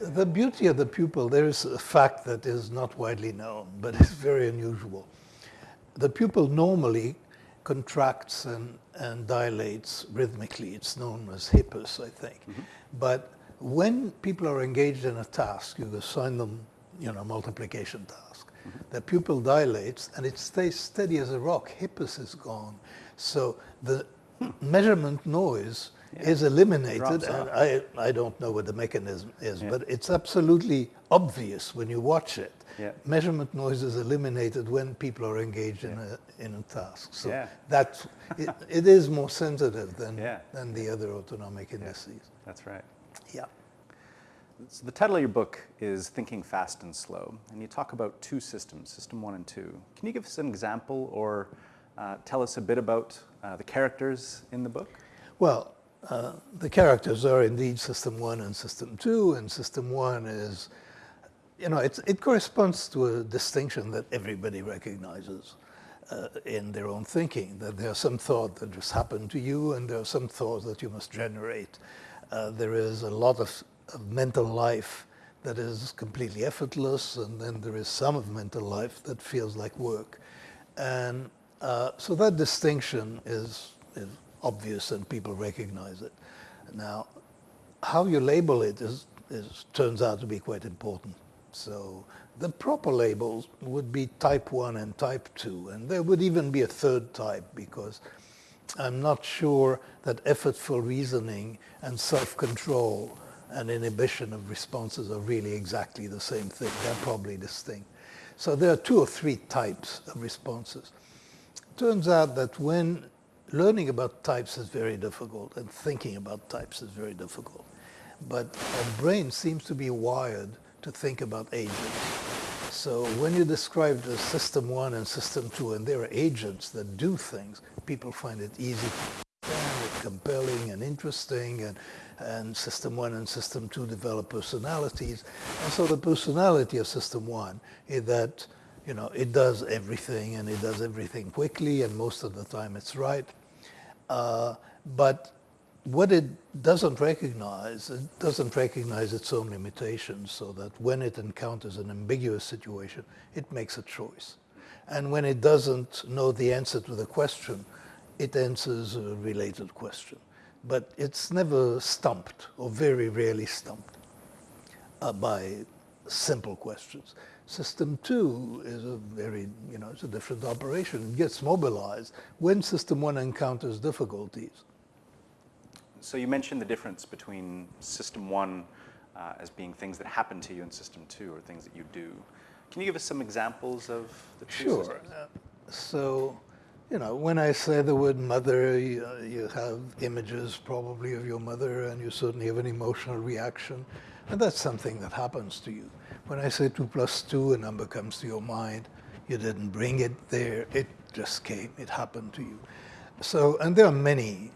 the beauty of the pupil, there is a fact that is not widely known, but it's very unusual. The pupil normally contracts and, and dilates rhythmically. It's known as hippus, I think. Mm -hmm. But when people are engaged in a task, you assign them, you know, multiplication task. Mm -hmm. The pupil dilates and it stays steady as a rock. Hippus is gone. So the measurement noise yeah. is eliminated. And I, I don't know what the mechanism is, yeah. but it's absolutely obvious when you watch it. Yeah. Measurement noise is eliminated when people are engaged in, a, in a task. So yeah. that's, it, it is more sensitive than, than the other autonomic indices. That's right. Yeah. So the title of your book is Thinking Fast and Slow, and you talk about two systems, System 1 and 2. Can you give us an example or uh, tell us a bit about uh, the characters in the book? Well, uh, the characters are indeed System 1 and System 2, and System 1 is, you know, it corresponds to a distinction that everybody recognizes uh, in their own thinking, that there's some thought that just happened to you, and there are some thoughts that you must generate. Uh, there is a lot of, of mental life that is completely effortless, and then there is some of mental life that feels like work. And uh, so that distinction is, is obvious and people recognize it. Now, how you label it is, is, turns out to be quite important. So the proper labels would be type 1 and type 2, and there would even be a third type because I'm not sure that effortful reasoning and self-control and inhibition of responses are really exactly the same thing. They're probably distinct. So there are two or three types of responses. Turns out that when learning about types is very difficult and thinking about types is very difficult. But our brain seems to be wired to think about agents. So when you describe the system one and system two, and there are agents that do things, people find it easy and compelling and interesting, and, and system one and system two develop personalities. And so the personality of system one is that you know, it does everything and it does everything quickly and most of the time it's right. Uh, but what it doesn't recognize, it doesn't recognize its own limitations so that when it encounters an ambiguous situation, it makes a choice. And when it doesn't know the answer to the question, it answers a related question. But it's never stumped, or very rarely stumped, uh, by simple questions. System 2 is a very, you know, it's a different operation. It gets mobilized when System 1 encounters difficulties. So you mentioned the difference between System 1 uh, as being things that happen to you and System 2 or things that you do. Can you give us some examples of the two sure. systems? So, you know, when I say the word mother, you, you have images probably of your mother and you certainly have an emotional reaction. And that's something that happens to you. When I say 2 plus 2, a number comes to your mind. You didn't bring it there. It just came. It happened to you. So, and there are many,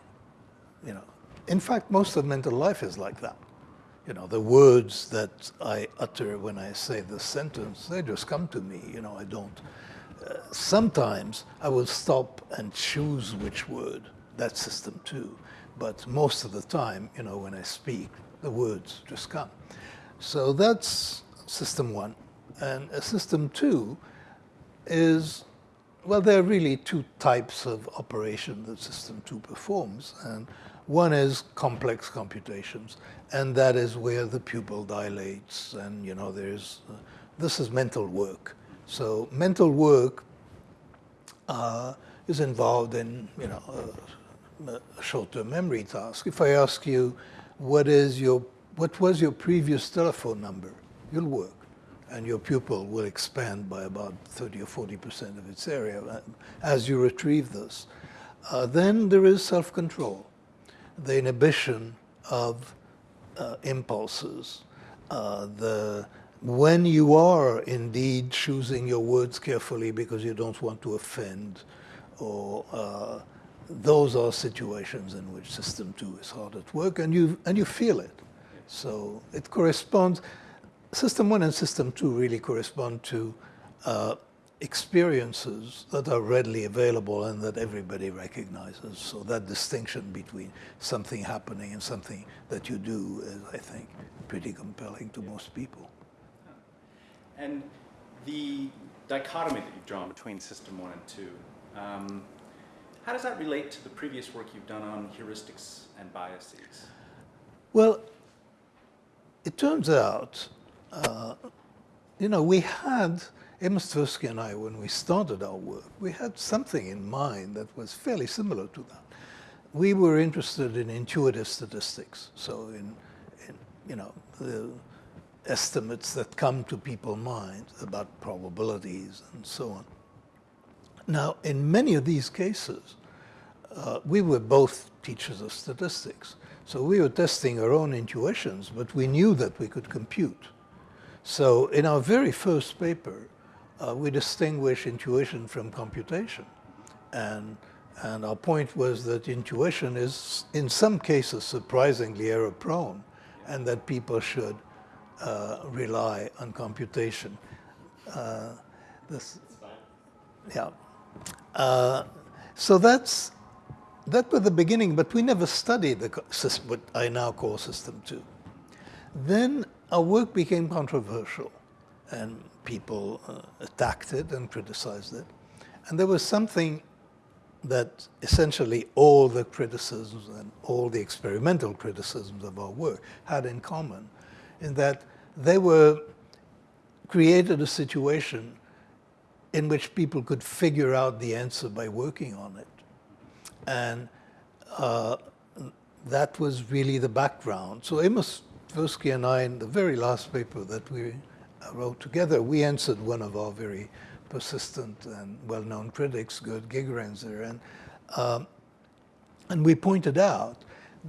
you know. In fact, most of mental life is like that. You know, the words that I utter when I say the sentence, they just come to me. You know, I don't. Uh, sometimes I will stop and choose which word. That's system two. But most of the time, you know, when I speak, the words just come. So that's system one. And system two is, well, there are really two types of operation that system two performs. And one is complex computations, and that is where the pupil dilates, and you know, there's, uh, this is mental work. So mental work uh, is involved in, you know, a, a short-term memory task. If I ask you, what is your, what was your previous telephone number? you'll work and your pupil will expand by about 30 or 40% of its area uh, as you retrieve this. Uh, then there is self-control, the inhibition of uh, impulses, uh, the when you are indeed choosing your words carefully because you don't want to offend or uh, those are situations in which system two is hard at work and you and you feel it so it corresponds System 1 and System 2 really correspond to uh, experiences that are readily available and that everybody recognizes. So that distinction between something happening and something that you do is, I think, pretty compelling to most people. And the dichotomy that you've drawn between system one and two, um, how does that relate to the previous work you've done on heuristics and biases? Well, it turns out, uh, you know, we had, Amos Tversky and I, when we started our work, we had something in mind that was fairly similar to that. We were interested in intuitive statistics, so in, in you know, the estimates that come to people's minds about probabilities and so on. Now, in many of these cases, uh, we were both teachers of statistics. So we were testing our own intuitions, but we knew that we could compute. So in our very first paper, uh, we distinguish intuition from computation. And, and our point was that intuition is, in some cases, surprisingly error-prone, and that people should uh, rely on computation. Uh, this, yeah. Uh, so that's that was the beginning, but we never studied the system, what I now call System 2. Then our work became controversial, and people uh, attacked it and criticized it. And there was something that essentially all the criticisms and all the experimental criticisms of our work had in common, in that they were created a situation in which people could figure out the answer by working on it. And uh, that was really the background. So Amos Tversky and I, in the very last paper that we wrote together, we answered one of our very persistent and well-known critics, Gerd Gigerenzer, and, um, and we pointed out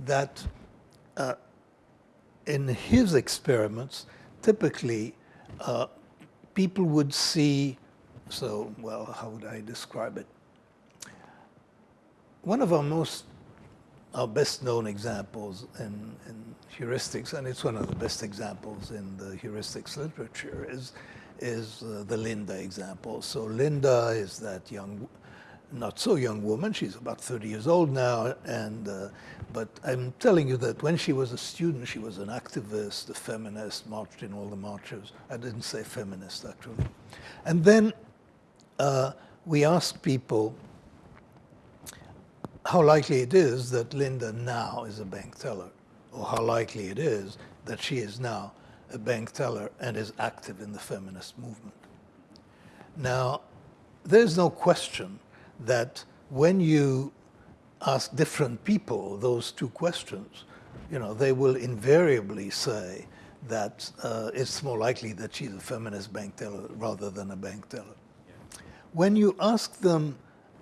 that uh, in his experiments, typically uh, people would see, so, well, how would I describe it? One of our most, our best known examples in, in heuristics, and it's one of the best examples in the heuristics literature, is, is uh, the Linda example. So Linda is that young, not so young woman, she's about 30 years old now, and, uh, but I'm telling you that when she was a student, she was an activist, a feminist, marched in all the marches. I didn't say feminist, actually. And then uh, we asked people, how likely it is that Linda now is a bank teller, or how likely it is that she is now a bank teller and is active in the feminist movement. Now, there's no question that when you ask different people those two questions, you know, they will invariably say that uh, it's more likely that she's a feminist bank teller rather than a bank teller. When you ask them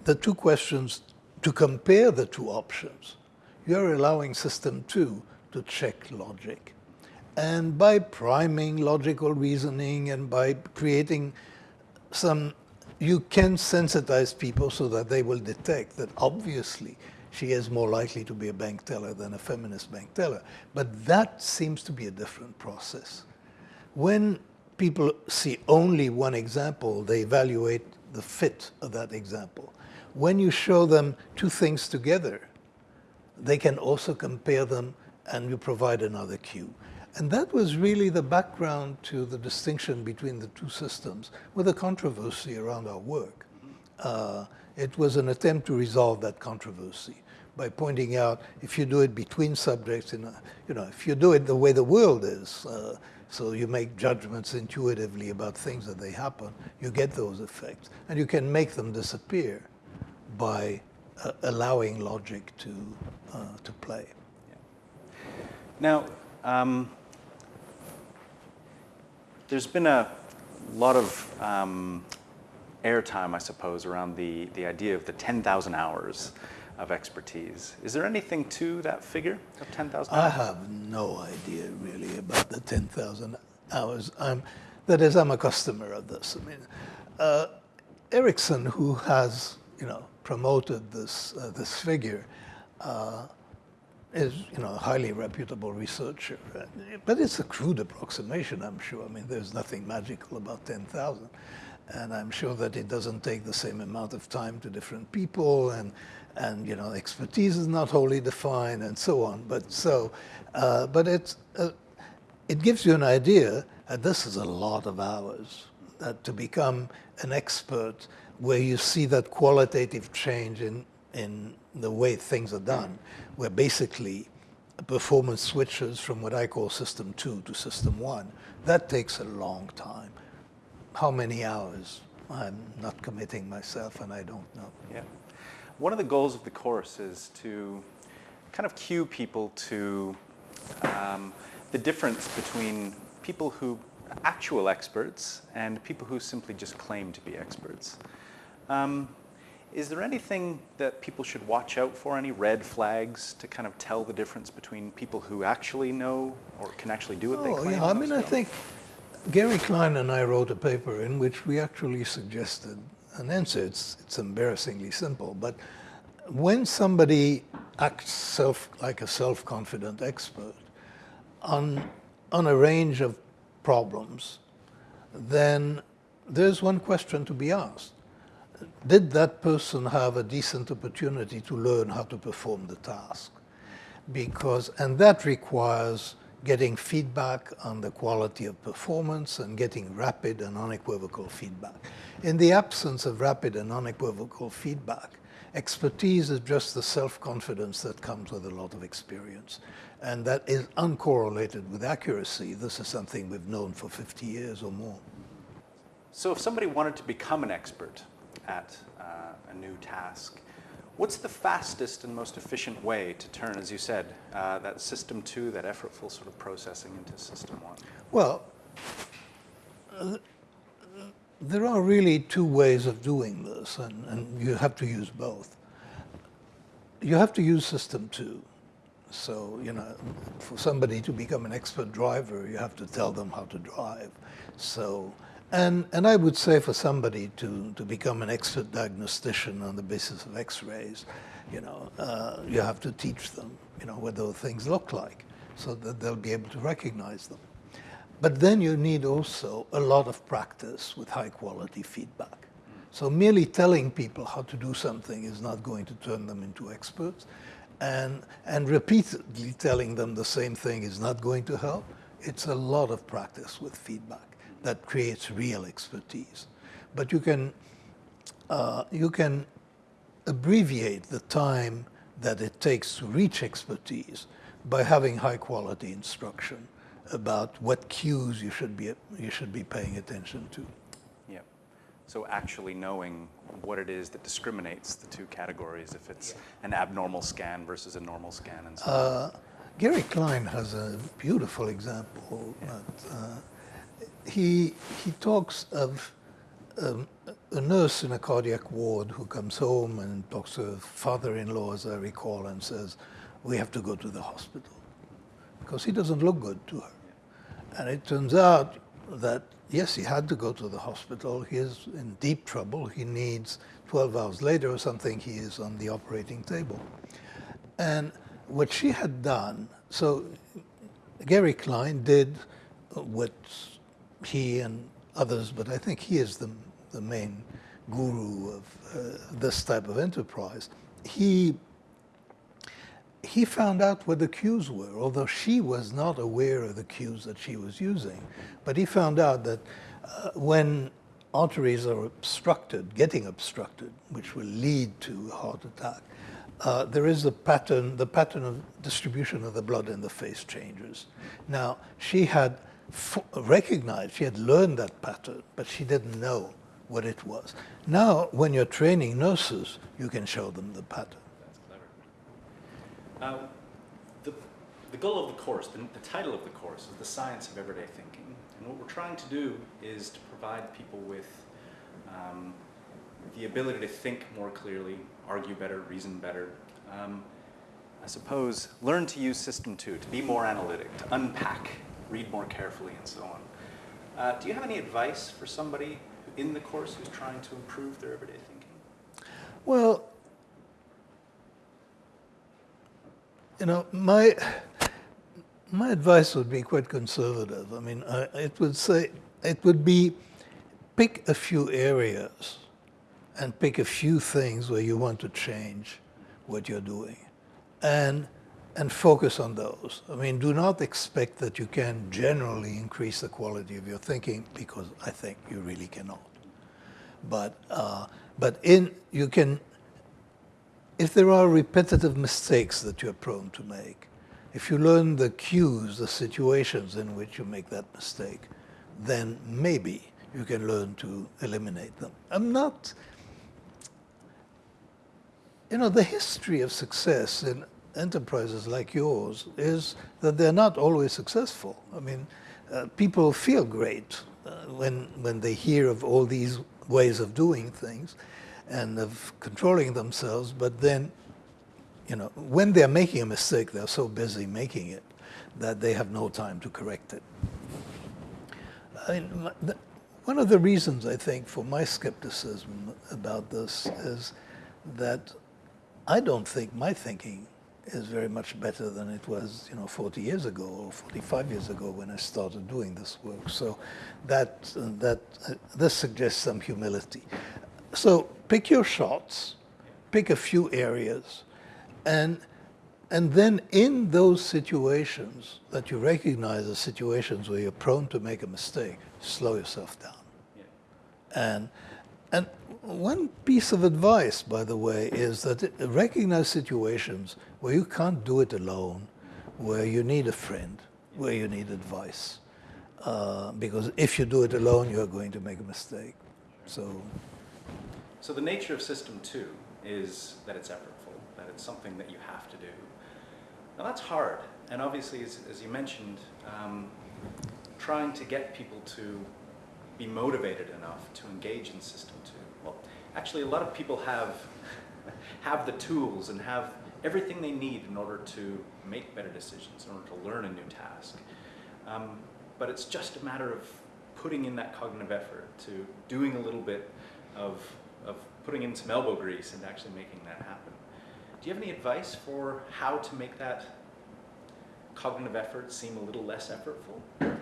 the two questions to compare the two options, you're allowing system two to check logic. And by priming logical reasoning and by creating some, you can sensitize people so that they will detect that obviously she is more likely to be a bank teller than a feminist bank teller. But that seems to be a different process. When people see only one example, they evaluate the fit of that example when you show them two things together, they can also compare them and you provide another cue. And that was really the background to the distinction between the two systems with a controversy around our work. Uh, it was an attempt to resolve that controversy by pointing out if you do it between subjects, in a, you know, if you do it the way the world is, uh, so you make judgments intuitively about things that they happen, you get those effects. And you can make them disappear by uh, allowing logic to, uh, to play. Yeah. Now, um, there's been a lot of um, airtime, I suppose, around the, the idea of the 10,000 hours of expertise. Is there anything to that figure of 10,000 I have no idea really about the 10,000 hours. I'm, that is, I'm a customer of this. I mean, uh, Ericsson, who has, you know, promoted this, uh, this figure uh, is you know, a highly reputable researcher. But it's a crude approximation, I'm sure. I mean, there's nothing magical about 10,000. and I'm sure that it doesn't take the same amount of time to different people, and and you know expertise is not wholly defined, and so on. But so, uh, but it's uh, it gives you an idea that this is a lot of hours that to become an expert where you see that qualitative change in in the way things are done, where basically performance switches from what I call system two to system one. That takes a long time. How many hours? I'm not committing myself and I don't know. Yeah. One of the goals of the course is to kind of cue people to um, the difference between people who actual experts and people who simply just claim to be experts. Um, is there anything that people should watch out for, any red flags to kind of tell the difference between people who actually know or can actually do what oh, they claim? Yeah, I mean, I think Gary Klein and I wrote a paper in which we actually suggested an answer. It's, it's embarrassingly simple, but when somebody acts self, like a self-confident expert on, on a range of problems, then there's one question to be asked did that person have a decent opportunity to learn how to perform the task? Because, and that requires getting feedback on the quality of performance and getting rapid and unequivocal feedback. In the absence of rapid and unequivocal feedback, expertise is just the self-confidence that comes with a lot of experience. And that is uncorrelated with accuracy. This is something we've known for 50 years or more. So if somebody wanted to become an expert, at uh, a new task. What's the fastest and most efficient way to turn, as you said, uh, that system two, that effortful sort of processing into system one? Well, there are really two ways of doing this, and, and you have to use both. You have to use system two. So, you know, for somebody to become an expert driver, you have to tell them how to drive. So and, and I would say for somebody to, to become an expert diagnostician on the basis of x-rays, you know, uh, you have to teach them, you know, what those things look like so that they'll be able to recognize them. But then you need also a lot of practice with high quality feedback. So merely telling people how to do something is not going to turn them into experts. And, and repeatedly telling them the same thing is not going to help. It's a lot of practice with feedback that creates real expertise. But you can, uh, you can abbreviate the time that it takes to reach expertise by having high quality instruction about what cues you should be, you should be paying attention to. Yeah. So actually knowing what it is that discriminates the two categories, if it's an abnormal scan versus a normal scan and so uh, Gary Klein has a beautiful example yeah. that, uh, he, he talks of um, a nurse in a cardiac ward who comes home and talks to her father-in-law, as I recall, and says, we have to go to the hospital because he doesn't look good to her. And it turns out that, yes, he had to go to the hospital. He is in deep trouble. He needs 12 hours later or something, he is on the operating table. And what she had done, so Gary Klein did what he and others, but I think he is the, the main guru of uh, this type of enterprise. He, he found out what the cues were, although she was not aware of the cues that she was using. But he found out that uh, when arteries are obstructed, getting obstructed, which will lead to a heart attack, uh, there is a pattern, the pattern of distribution of the blood in the face changes. Now, she had recognized, she had learned that pattern, but she didn't know what it was. Now, when you're training nurses, you can show them the pattern. That's clever. Uh, the, the goal of the course, the, the title of the course is The Science of Everyday Thinking. And what we're trying to do is to provide people with um, the ability to think more clearly, argue better, reason better. Um, I suppose learn to use system two, to be more analytic, to unpack read more carefully, and so on. Uh, do you have any advice for somebody in the course who's trying to improve their everyday thinking? Well, you know, my my advice would be quite conservative. I mean, I, it would say it would be pick a few areas and pick a few things where you want to change what you're doing and and focus on those. I mean, do not expect that you can generally increase the quality of your thinking because I think you really cannot. But uh, but in you can if there are repetitive mistakes that you're prone to make, if you learn the cues, the situations in which you make that mistake, then maybe you can learn to eliminate them. I'm not, you know, the history of success in enterprises like yours is that they're not always successful. I mean, uh, people feel great uh, when, when they hear of all these ways of doing things and of controlling themselves, but then, you know, when they're making a mistake, they're so busy making it that they have no time to correct it. I mean, one of the reasons I think for my skepticism about this is that I don't think my thinking is very much better than it was, you know, 40 years ago or 45 years ago when I started doing this work. So that, uh, that uh, this suggests some humility. So pick your shots, pick a few areas, and and then in those situations that you recognize as situations where you're prone to make a mistake, slow yourself down. Yeah. And, and one piece of advice, by the way, is that recognize situations where you can't do it alone, where you need a friend, where you need advice. Uh, because if you do it alone, you're going to make a mistake. So, so the nature of system two is that it's effortful, that it's something that you have to do. Now that's hard, and obviously, as, as you mentioned, um, trying to get people to be motivated enough to engage in System 2. Well, actually, a lot of people have, have the tools and have everything they need in order to make better decisions, in order to learn a new task. Um, but it's just a matter of putting in that cognitive effort, to doing a little bit of, of putting in some elbow grease and actually making that happen. Do you have any advice for how to make that cognitive effort seem a little less effortful?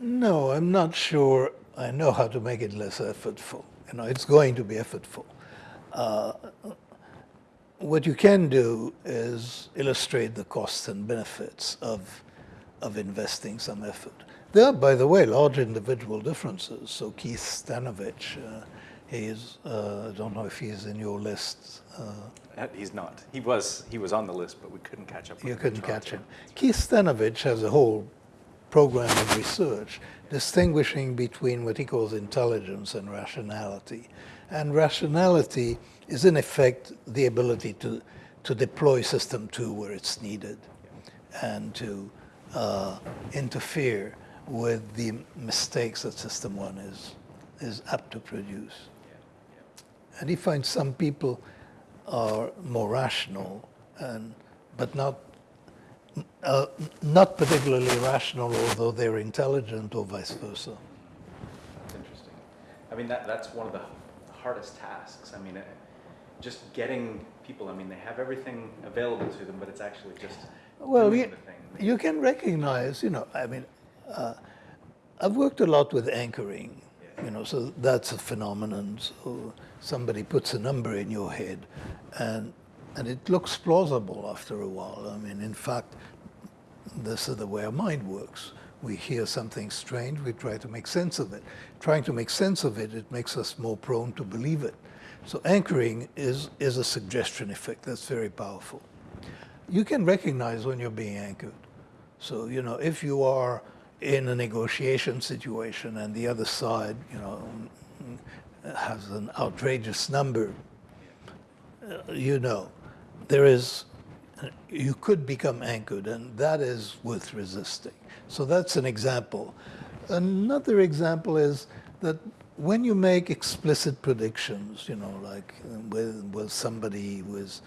No, I'm not sure I know how to make it less effortful. You know, it's going to be effortful. Uh, what you can do is illustrate the costs and benefits of, of investing some effort. There are, by the way, large individual differences. So Keith Stanovich, uh, He's, uh, I don't know if he's in your list. Uh, uh, he's not. He was, he was on the list, but we couldn't catch up You couldn't catch him. Keith Stanovich has a whole program of research distinguishing between what he calls intelligence and rationality. And rationality is in effect the ability to, to deploy system two where it's needed and to uh, interfere with the mistakes that system one is, is apt to produce. And he finds some people are more rational, and, but not, uh, not particularly rational, although they're intelligent or vice versa. That's interesting. I mean, that, that's one of the hardest tasks. I mean, it, just getting people, I mean, they have everything available to them, but it's actually just well, you, you can recognize, you know, I mean, uh, I've worked a lot with anchoring, you know, so that's a phenomenon. So somebody puts a number in your head and, and it looks plausible after a while. I mean, in fact, this is the way our mind works. We hear something strange, we try to make sense of it. Trying to make sense of it, it makes us more prone to believe it. So anchoring is, is a suggestion effect that's very powerful. You can recognize when you're being anchored. So, you know, if you are in a negotiation situation and the other side, you know, has an outrageous number, uh, you know, there is, you could become anchored and that is worth resisting. So that's an example. Another example is that when you make explicit predictions, you know, like will, will somebody who is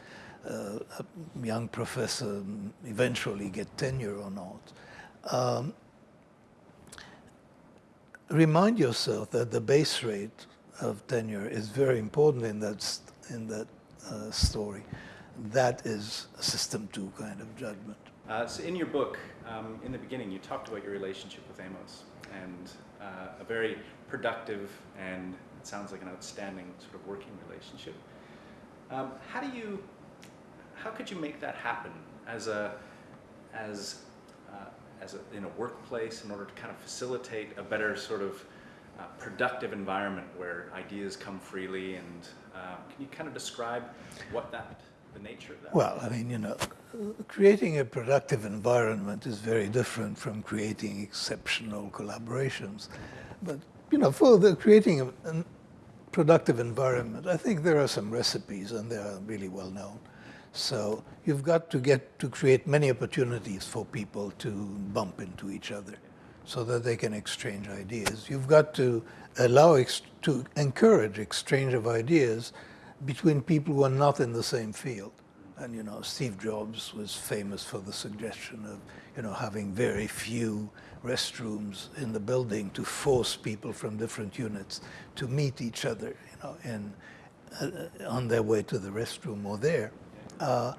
uh, a young professor eventually get tenure or not, um, remind yourself that the base rate of tenure is very important in that, in that uh, story. That is a system two kind of judgment. Uh, so in your book, um, in the beginning, you talked about your relationship with Amos. and uh, a very productive and it sounds like an outstanding sort of working relationship. Um, how do you, how could you make that happen as a, as, uh, as a, in a workplace in order to kind of facilitate a better sort of uh, productive environment where ideas come freely and uh, can you kind of describe what that, the nature of that? Well, I mean, you know, creating a productive environment is very different from creating exceptional collaborations. But, you know, for the creating a, a productive environment, I think there are some recipes and they are really well known. So you've got to get to create many opportunities for people to bump into each other so that they can exchange ideas. You've got to allow, to encourage exchange of ideas between people who are not in the same field. And, you know, Steve Jobs was famous for the suggestion of, you know, having very few restrooms in the building to force people from different units to meet each other, you know, in, uh, on their way to the restroom or there. Uh,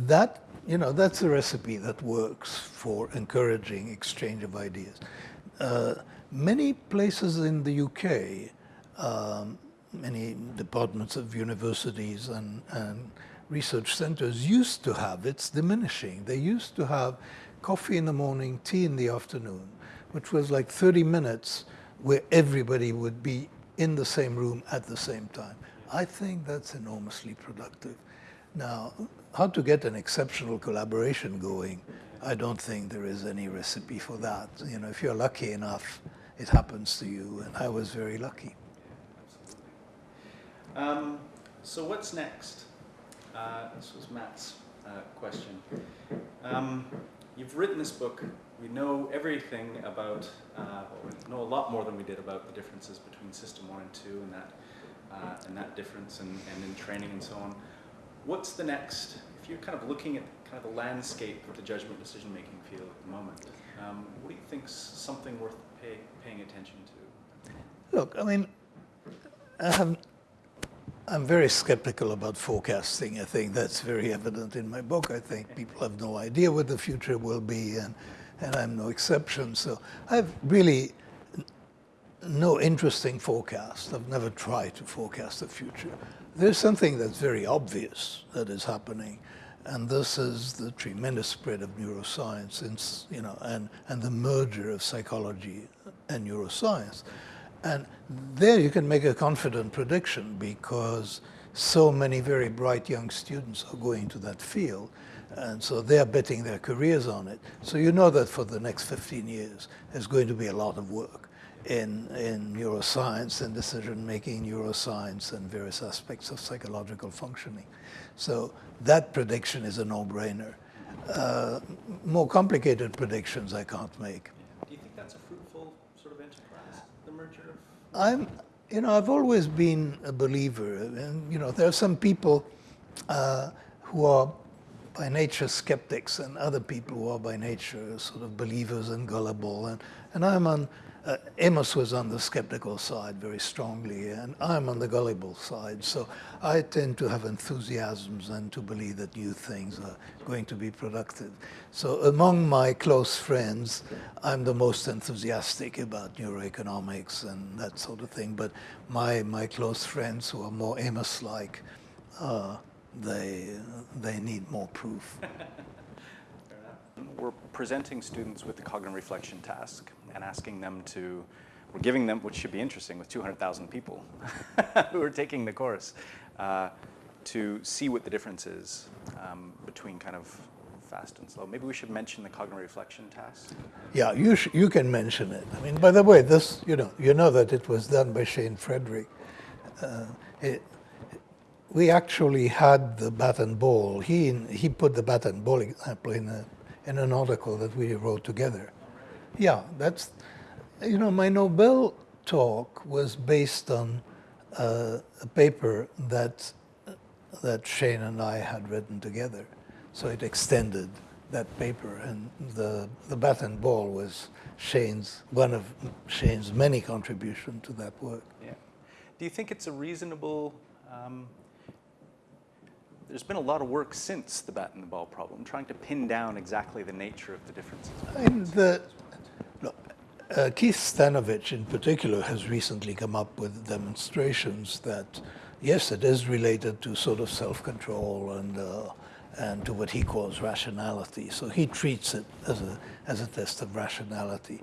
that you know, that's a recipe that works for encouraging exchange of ideas. Uh, many places in the UK, um, many departments of universities and, and research centers used to have, it's diminishing, they used to have coffee in the morning, tea in the afternoon, which was like 30 minutes where everybody would be in the same room at the same time. I think that's enormously productive. Now, how to get an exceptional collaboration going, I don't think there is any recipe for that. You know, if you're lucky enough, it happens to you, and I was very lucky. Um, so what's next? Uh, this was Matt's uh, question. Um, you've written this book. We know everything about, uh, well, we know a lot more than we did about the differences between System 1 and 2 and that, uh, and that difference and, and in training and so on. What's the next, if you're kind of looking at kind of the landscape of the judgment decision-making field at the moment, um, what do you think's something worth pay, paying attention to? Look, I mean, I I'm very skeptical about forecasting. I think that's very evident in my book. I think people have no idea what the future will be, and, and I'm no exception. So I've really no interesting forecast. I've never tried to forecast the future. There's something that's very obvious that is happening, and this is the tremendous spread of neuroscience, and, you know, and, and the merger of psychology and neuroscience. And there you can make a confident prediction because so many very bright young students are going to that field. And so they're betting their careers on it. So you know that for the next 15 years, there's going to be a lot of work in, in neuroscience and decision-making neuroscience and various aspects of psychological functioning. So that prediction is a no-brainer. Uh, more complicated predictions I can't make. Do you think that's a fruitful sort of enterprise, the merger of... I'm, you know, I've always been a believer, and you know, there are some people uh, who are by nature skeptics and other people who are by nature sort of believers and gullible, and, and I'm on uh, Amos was on the skeptical side very strongly, and I'm on the gullible side. So I tend to have enthusiasms and to believe that new things are going to be productive. So among my close friends, I'm the most enthusiastic about neuroeconomics and that sort of thing. But my, my close friends who are more Amos-like, uh, they, they need more proof. We're presenting students with the cognitive reflection task and asking them to, we're giving them, which should be interesting with 200,000 people who are taking the course, uh, to see what the difference is um, between kind of fast and slow. Maybe we should mention the cognitive reflection task. Yeah, you, you can mention it. I mean, by the way, this, you know, you know that it was done by Shane Frederick. Uh, it, we actually had the bat and ball. He, he put the bat and ball example in, a, in an article that we wrote together. Yeah, that's, you know, my Nobel talk was based on uh, a paper that, that Shane and I had written together. So it extended that paper and the, the bat and ball was Shane's, one of Shane's many contributions to that work. Yeah. Do you think it's a reasonable, um, there's been a lot of work since the bat and the ball problem, trying to pin down exactly the nature of the differences. Mean, the, uh, Keith Stanovich in particular has recently come up with demonstrations that, yes, it is related to sort of self-control and, uh, and to what he calls rationality. So he treats it as a, as a test of rationality.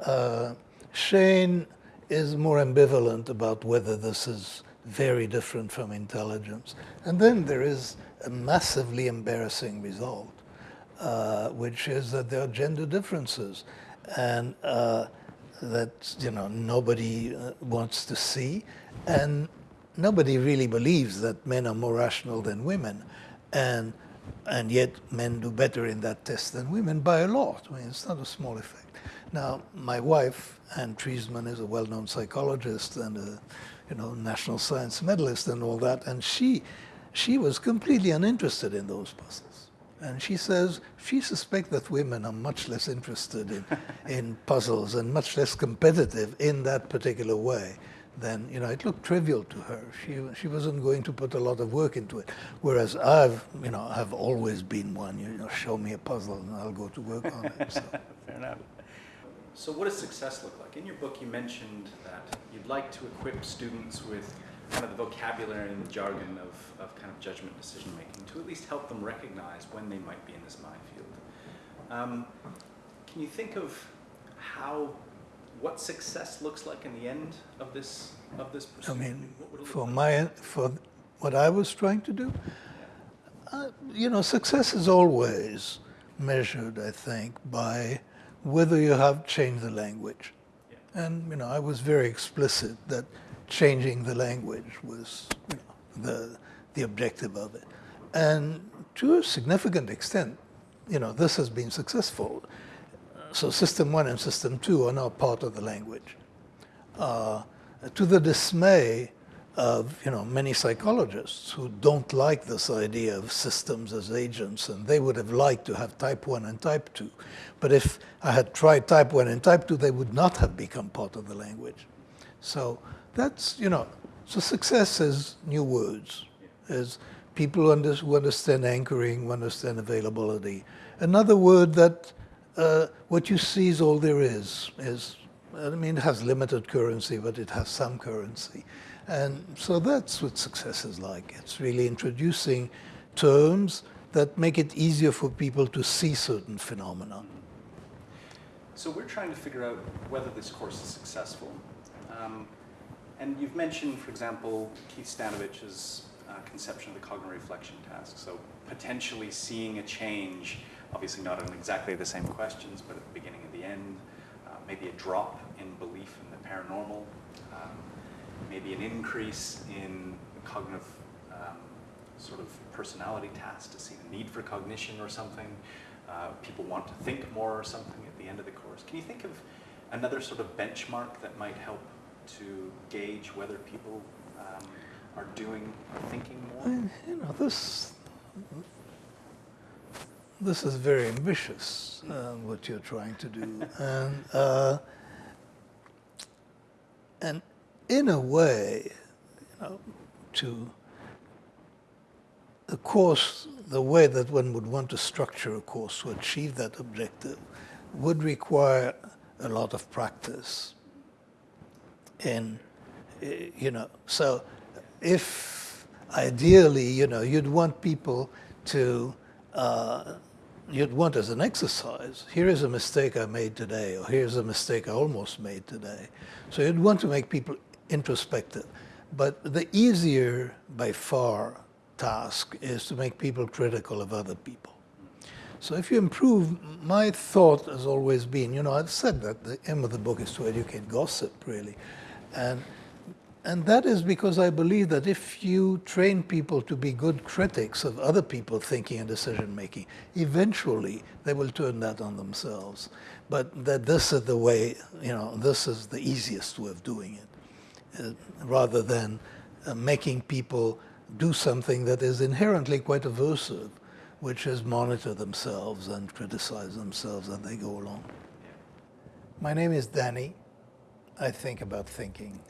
Uh, Shane is more ambivalent about whether this is very different from intelligence. And then there is a massively embarrassing result, uh, which is that there are gender differences and uh, that you know nobody uh, wants to see, and nobody really believes that men are more rational than women, and and yet men do better in that test than women by a lot. I mean, it's not a small effect. Now, my wife, Anne Treisman, is a well-known psychologist and a you know, national science medalist and all that, and she, she was completely uninterested in those puzzles. And she says she suspects that women are much less interested in, in puzzles and much less competitive in that particular way then you know it looked trivial to her. She she wasn't going to put a lot of work into it. Whereas I've you know I've always been one. You know, show me a puzzle and I'll go to work on it. So. Fair enough. So what does success look like? In your book, you mentioned that you'd like to equip students with kind of the vocabulary and the jargon of, of kind of judgment decision making to at least help them recognize when they might be in this minefield. Um, can you think of how what success looks like in the end of this of this pursuit? I mean, for like? my for what I was trying to do, uh, you know, success is always measured, I think, by whether you have changed the language. Yeah. And you know, I was very explicit that changing the language was you know, the the objective of it, and to a significant extent, you know, this has been successful. So system one and system two are now part of the language. Uh, to the dismay of you know many psychologists who don't like this idea of systems as agents and they would have liked to have type 1 and type 2 but if I had tried type 1 and type 2 they would not have become part of the language so that's you know so success is new words is people under, who understand anchoring who understand availability another word that uh, what you see is all there is. is I mean, it has limited currency, but it has some currency. And so that's what success is like. It's really introducing terms that make it easier for people to see certain phenomena. So we're trying to figure out whether this course is successful. Um, and you've mentioned, for example, Keith Stanovich's uh, conception of the cognitive reflection task. So potentially seeing a change obviously not on exactly the same questions, but at the beginning and the end, uh, maybe a drop in belief in the paranormal, um, maybe an increase in cognitive um, sort of personality tasks to see the need for cognition or something. Uh, people want to think more or something at the end of the course. Can you think of another sort of benchmark that might help to gauge whether people um, are doing or thinking more? You know, this this is very ambitious, uh, what you're trying to do. and, uh, and in a way, you know, to the course, the way that one would want to structure a course to achieve that objective would require a lot of practice. And, you know, so if ideally, you know, you'd want people to uh, you'd want as an exercise, here is a mistake I made today, or here's a mistake I almost made today. So you'd want to make people introspective. But the easier, by far, task is to make people critical of other people. So if you improve, my thought has always been, you know, I've said that the aim of the book is to educate gossip, really. And and that is because I believe that if you train people to be good critics of other people thinking and decision making, eventually they will turn that on themselves. But that this is the way, you know, this is the easiest way of doing it, rather than uh, making people do something that is inherently quite aversive, which is monitor themselves and criticize themselves as they go along. My name is Danny. I think about thinking.